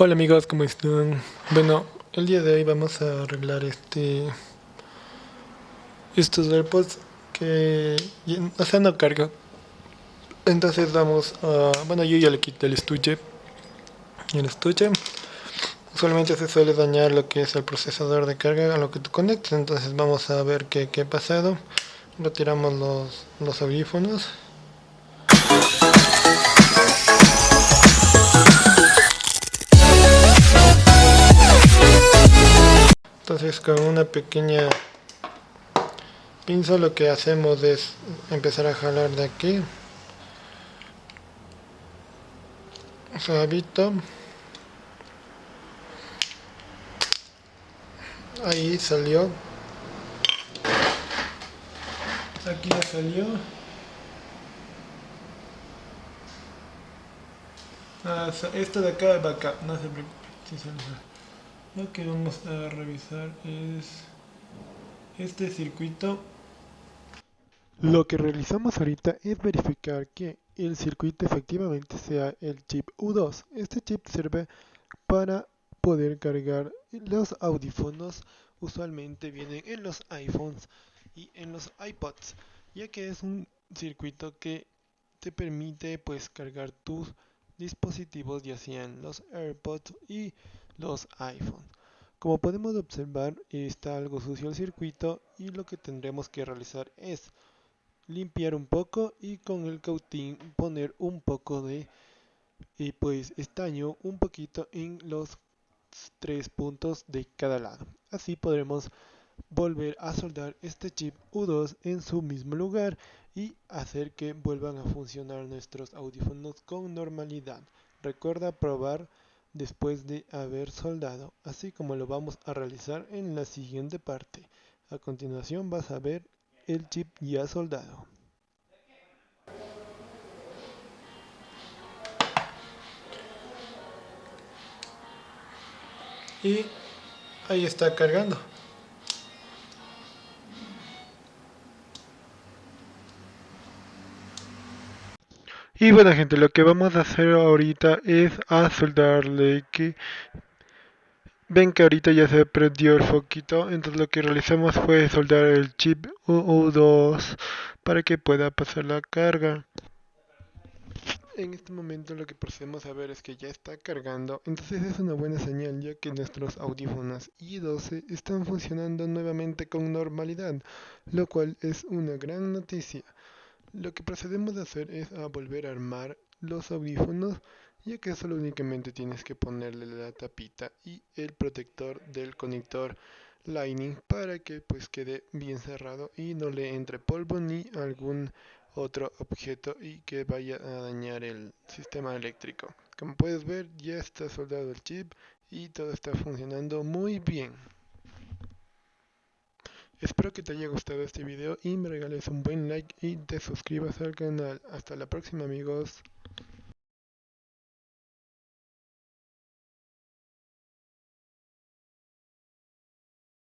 Hola amigos, ¿cómo están? Bueno, el día de hoy vamos a arreglar este estos AirPods que o sea no carga entonces vamos a bueno yo ya le quité el estuche el estuche. Usualmente se suele dañar lo que es el procesador de carga a lo que tú conectes. Entonces vamos a ver qué, qué ha pasado. Retiramos los, los audífonos entonces con una pequeña pinza lo que hacemos es empezar a jalar de aquí. Suavito. Ahí salió. Aquí ya salió. Ah, esto de acá va acá. No se preocupe lo que vamos a revisar es este circuito. Lo que realizamos ahorita es verificar que el circuito efectivamente sea el chip U2 este chip sirve para poder cargar los audífonos. Usualmente vienen en los iPhones y en los iPods ya que es un circuito que te permite pues cargar tus dispositivos ya sean los AirPods y los iPhone. Como podemos observar está algo sucio el circuito y lo que tendremos que realizar es limpiar un poco y con el cautín poner un poco de y pues estaño un poquito en los tres puntos de cada lado. Así podremos volver a soldar este chip U2 en su mismo lugar y hacer que vuelvan a funcionar nuestros audífonos con normalidad. Recuerda probar después de haber soldado, así como lo vamos a realizar en la siguiente parte. A continuación vas a ver el chip ya soldado. Y ahí está cargando. Y bueno gente, lo que vamos a hacer ahorita es a soldarle que ven que ahorita ya se prendió el foquito, entonces lo que realizamos fue soldar el chip U2 para que pueda pasar la carga. En este momento lo que procedemos a ver es que ya está cargando, entonces es una buena señal ya que nuestros audífonos i12 están funcionando nuevamente con normalidad, lo cual es una gran noticia. Lo que procedemos a hacer es a volver a armar los audífonos ya que solo únicamente tienes que ponerle la tapita y el protector del conector Lightning para que pues quede bien cerrado y no le entre polvo ni algún otro objeto y que vaya a dañar el sistema eléctrico. Como puedes ver ya está soldado el chip y todo está funcionando muy bien. Espero que te haya gustado este video y me regales un buen like y te suscribas al canal. Hasta la próxima amigos.